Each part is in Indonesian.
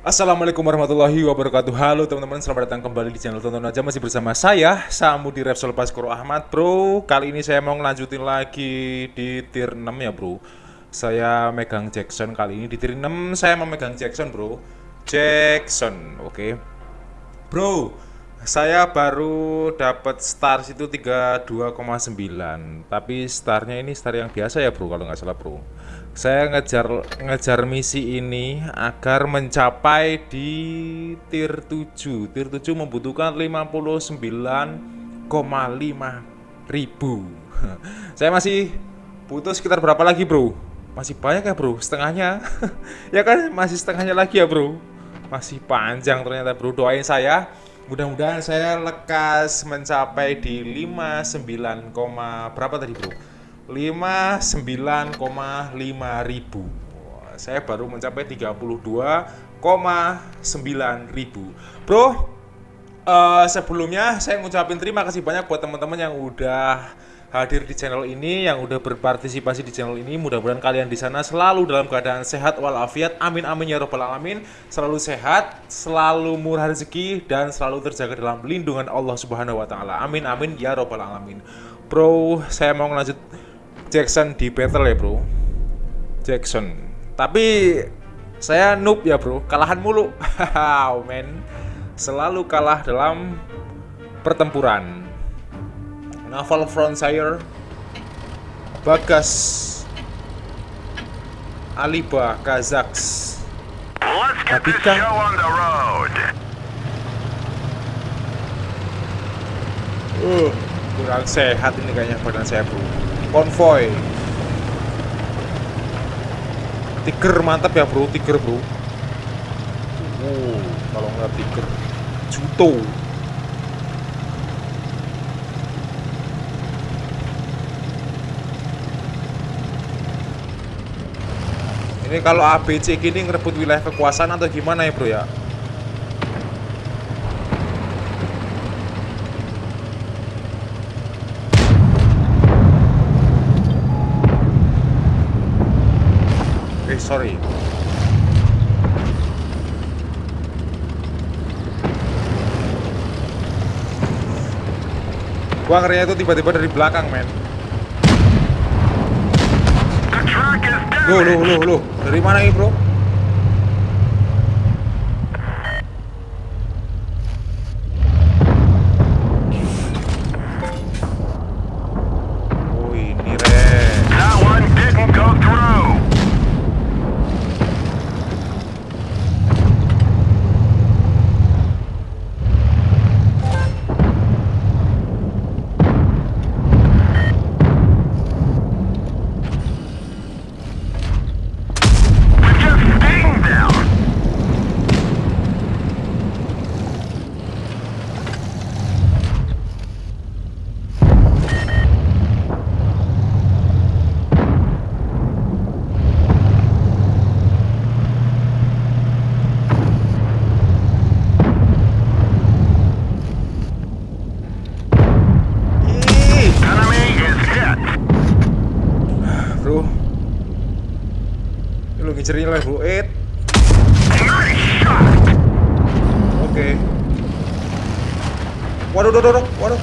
Assalamualaikum warahmatullahi wabarakatuh. Halo teman-teman, selamat datang kembali di channel Tonton Aja. Masih bersama saya, Samudi Repsol Baskoro Ahmad Bro, kali ini saya mau ngelanjutin lagi di tier 6 ya bro. Saya megang Jackson kali ini Di tier 6 saya memegang Jackson bro. Jackson, oke. Okay. Bro, saya baru dapat stars itu 32,9 Tapi starnya ini star yang biasa ya bro, kalau nggak salah bro saya ngejar ngejar misi ini agar mencapai di tier 7 tier 7 membutuhkan 59,5 ribu. Saya masih butuh sekitar berapa lagi bro? Masih banyak ya bro? Setengahnya? Ya kan? Masih setengahnya lagi ya bro? Masih panjang ternyata bro. Doain saya. Mudah-mudahan saya lekas mencapai di 59, berapa tadi bro 59,5 ribu. Saya baru mencapai 32,9 ribu. Bro uh, sebelumnya saya ngucapin terima kasih banyak buat teman-teman yang udah hadir di channel ini yang udah berpartisipasi di channel ini. Mudah-mudahan kalian di sana selalu dalam keadaan sehat walafiat. Amin amin ya robbal alamin. Selalu sehat selalu murah rezeki dan selalu terjaga dalam lindungan Allah subhanahu wa taala. Amin amin ya robbal alamin. Bro saya mau lanjut Jackson di battle ya bro. Jackson. Tapi saya noob ya bro. Kalahan mulu. Oh, men selalu kalah dalam pertempuran. Naval Frontier. Bagas. Aliba Kazaks Babika Uh, kurang sehat ini kayaknya badan saya bro konvoy. Tiger mantap ya bro tiger bro. Uh kalau nggak tiger juto. Ini kalau ABC gini ngerebut wilayah kekuasaan atau gimana ya bro ya sorry Gua ngerinya itu tiba-tiba dari belakang men. Loh, loh, loh, loh. Dari mana ini bro? Ngincernya level 8 Oke. Waduh, waduh, waduh,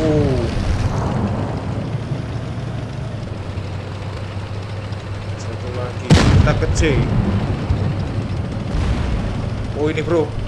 uh. Oh ini bro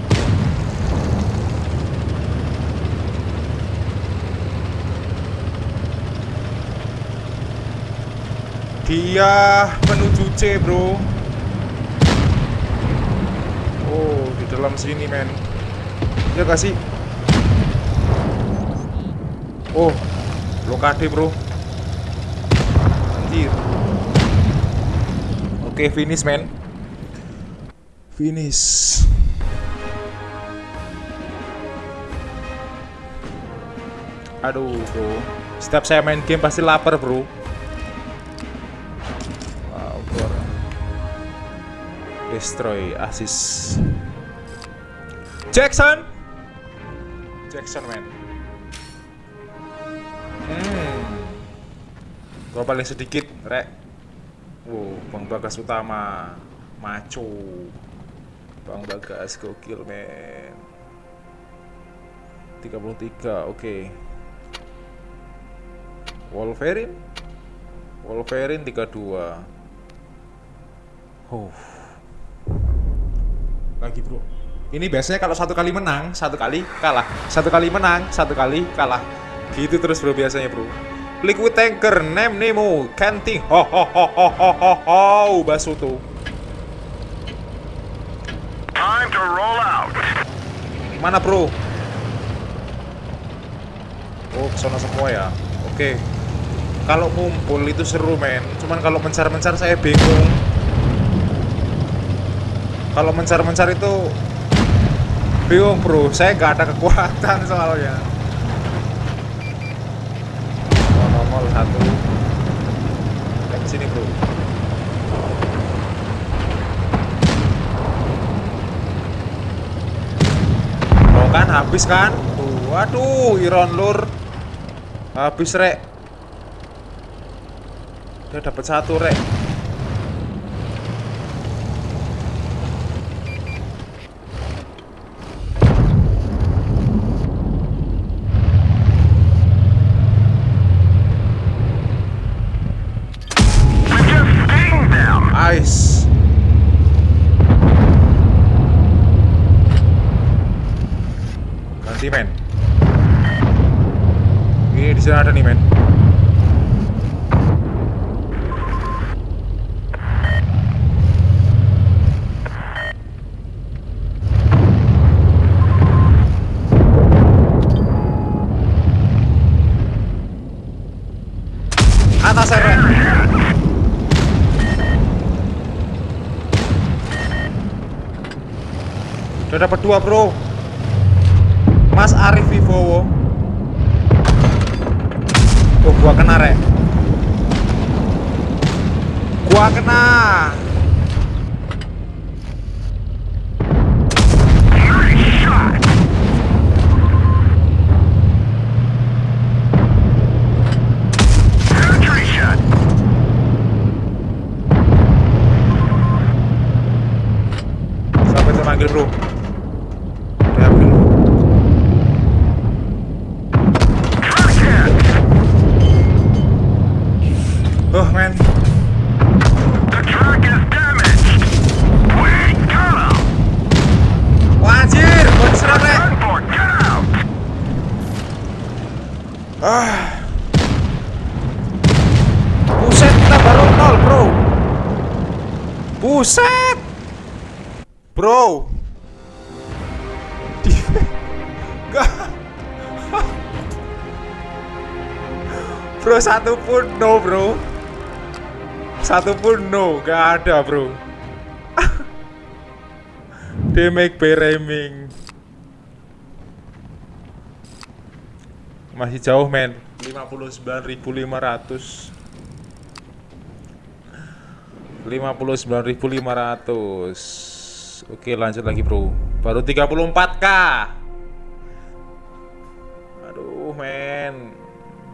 Dia menuju C bro Oh di dalam sini men Ya gak sih Oh blokade bro Anjir Oke, finish men. Finish. Aduh, bro. Setiap saya main game pasti lapar, bro. Destroy, assist. Jackson. Jackson, man. Hmm. Gua paling sedikit, rek. Wow, Bang Bagas utama. Maco. Bang Bagas gokil, men. 33, oke. Wolverine Wolverine 32 Oh Lagi bro. Ini biasanya kalau satu kali menang Satu kali kalah. Satu kali menang Satu kali kalah. Gitu terus bro biasanya bro. Liquid Tanker Nem Nemo Canting. Ho ho ho ho ho ho ho Basuto. Time to roll out. Mana bro? Oh ke sana semua ya? Oke. Kalau ngumpul itu seru men. Cuman kalau mencar-mencar saya bingung Kalau mencar-mencar itu Bingung bro. Saya nggak ada kekuatan soalnya. Nomor satu. Yang sini bro. Oh kan habis kan? Tuh, Waduh Iron Lur. Habis rek. Dia dapat satu rek Ice Ganti men Ini di sini ada nih men Atas rek Udah dapat dua bro. Mas Arif Vivowo Oh gua kena rek. Gua kena. Bro Buset! Bro! Di Bro satu pun no bro. Satu pun no Gak ada bro. Damage by Reming Masih jauh men. 59.500 59.500 Oke lanjut lagi bro. Baru 34k